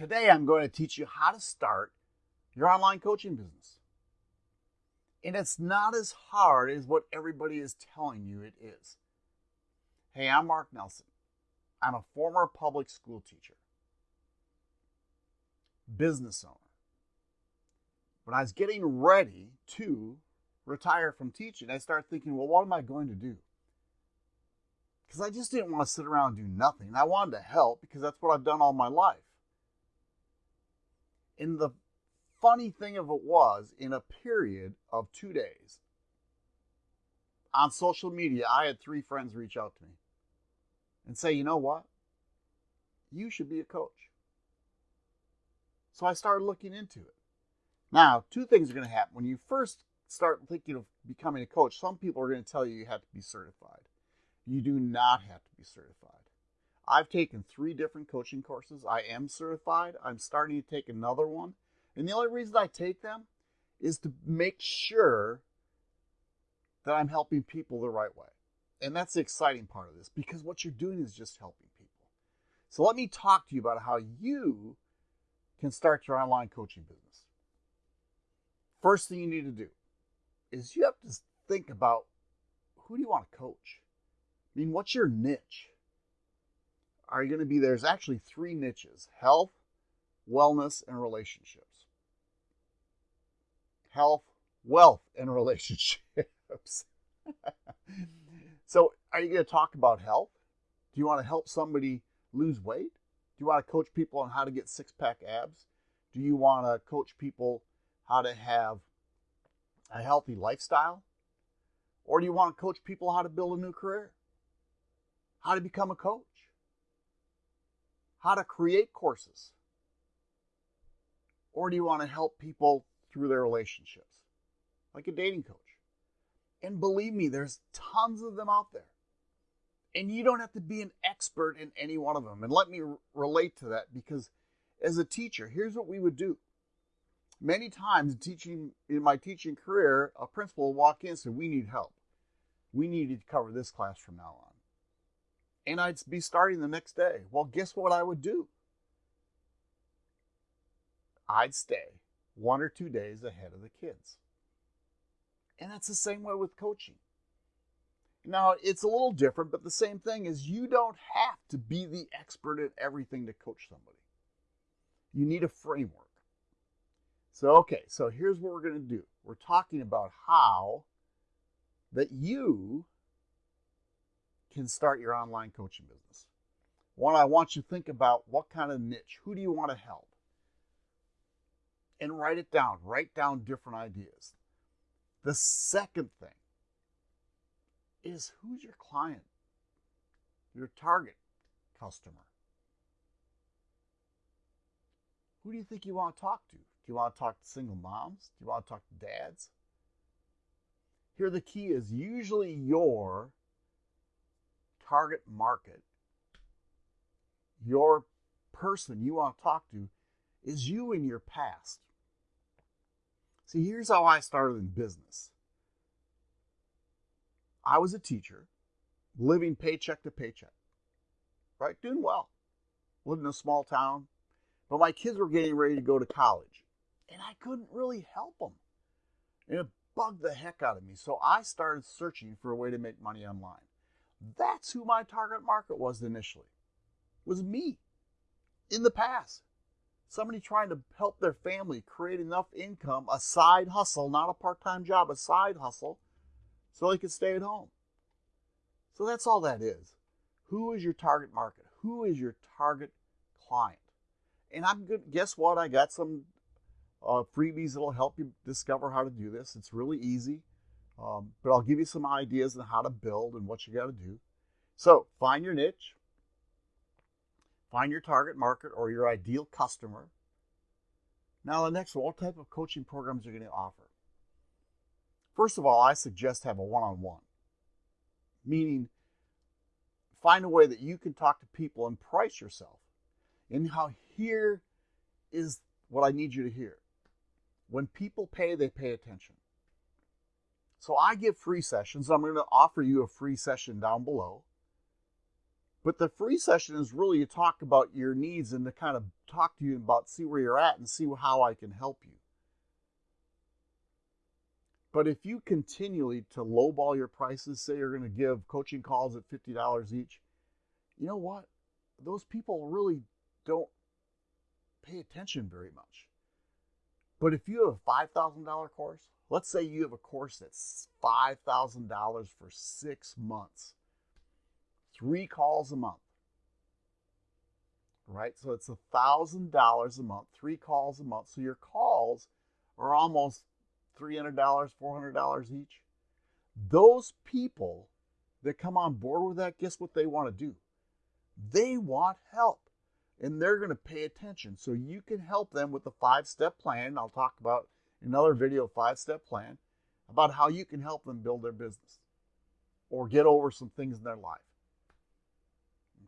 Today, I'm going to teach you how to start your online coaching business. And it's not as hard as what everybody is telling you it is. Hey, I'm Mark Nelson. I'm a former public school teacher, business owner. When I was getting ready to retire from teaching, I started thinking, well, what am I going to do? Because I just didn't want to sit around and do nothing. I wanted to help because that's what I've done all my life. And the funny thing of it was, in a period of two days, on social media, I had three friends reach out to me and say, you know what? You should be a coach. So I started looking into it. Now, two things are going to happen. When you first start thinking of becoming a coach, some people are going to tell you you have to be certified. You do not have to be certified. I've taken three different coaching courses. I am certified. I'm starting to take another one. And the only reason I take them is to make sure that I'm helping people the right way. And that's the exciting part of this because what you're doing is just helping people. So let me talk to you about how you can start your online coaching business. First thing you need to do is you have to think about who do you want to coach? I mean, what's your niche? Are going to be there's actually three niches health, wellness, and relationships. Health, wealth, and relationships. so, are you going to talk about health? Do you want to help somebody lose weight? Do you want to coach people on how to get six pack abs? Do you want to coach people how to have a healthy lifestyle? Or do you want to coach people how to build a new career? How to become a coach? How to create courses? Or do you want to help people through their relationships, like a dating coach? And believe me, there's tons of them out there. And you don't have to be an expert in any one of them. And let me r- relate to that because as a teacher, here's what we would do. Many times teaching in my teaching career, a principal will walk in and say, We need help. We need to cover this class from now on. And I'd be starting the next day. Well, guess what I would do? I'd stay one or two days ahead of the kids. And that's the same way with coaching. Now, it's a little different, but the same thing is you don't have to be the expert at everything to coach somebody. You need a framework. So, okay, so here's what we're going to do. We're talking about how that you can start your online coaching business. One, I want you to think about what kind of niche, who do you want to help? And write it down. Write down different ideas. The second thing is who's your client, your target customer? Who do you think you want to talk to? Do you want to talk to single moms? Do you want to talk to dads? Here, the key is usually your target market, your person you want to talk to, is you in your past. See, here's how I started in business I was a teacher, living paycheck to paycheck, right? Doing well. Lived in a small town, but my kids were getting ready to go to college, and I couldn't really help them. And it bugged the heck out of me. So I started searching for a way to make money online. That's who my target market was initially. It was me in the past. Somebody trying to help their family create enough income, a side hustle, not a part time job, a side hustle, so they could stay at home. So that's all that is. Who is your target market? Who is your target client? And I'm good. Guess what? I got some uh, freebies that'll help you discover how to do this. It's really easy. Um, but I'll give you some ideas on how to build and what you got to do. So find your niche, find your target market or your ideal customer. Now, the next what type of coaching programs are going to offer? First of all, I suggest have a one on one, meaning find a way that you can talk to people and price yourself. And how here is what I need you to hear. When people pay, they pay attention. So I give free sessions. I'm going to offer you a free session down below. But the free session is really to talk about your needs and to kind of talk to you about see where you're at and see how I can help you. But if you continually to lowball your prices, say you're going to give coaching calls at $50 each, you know what? Those people really don't pay attention very much. But if you have a $5,000 course, let's say you have a course that's $5,000 for six months, three calls a month, right? So it's $1,000 a month, three calls a month. So your calls are almost $300, $400 each. Those people that come on board with that, guess what they want to do? They want help and they're going to pay attention. So you can help them with the five step plan. I'll talk about another video, five step plan, about how you can help them build their business or get over some things in their life.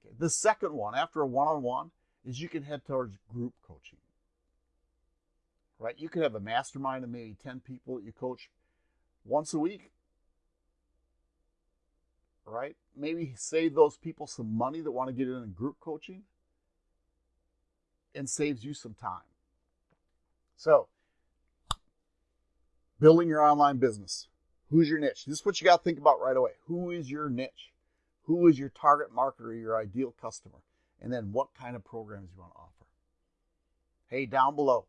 Okay. The second one, after a one on one, is you can head towards group coaching right? You could have a mastermind of maybe 10 people that you coach once a week, right? Maybe save those people some money that want to get in group coaching and saves you some time. So, building your online business. Who's your niche? This is what you got to think about right away. Who is your niche? Who is your target market or your ideal customer? And then what kind of programs you want to offer. Hey, down below,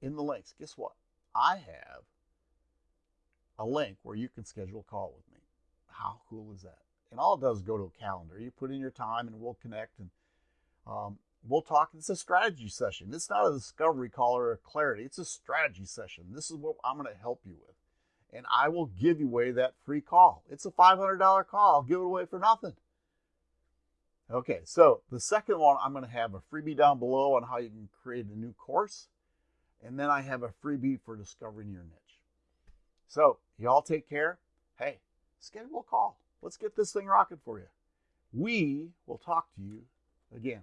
in the links, guess what? I have a link where you can schedule a call with me. How cool is that? And all it does is go to a calendar. You put in your time and we'll connect and um, we'll talk. It's a strategy session. It's not a discovery call or a clarity. It's a strategy session. This is what I'm going to help you with. And I will give you away that free call. It's a $500 call. I'll give it away for nothing. Okay, so the second one, I'm going to have a freebie down below on how you can create a new course. And then I have a freebie for discovering your niche. So, y'all take care. Hey, schedule a call. Let's get this thing rocking for you. We will talk to you again.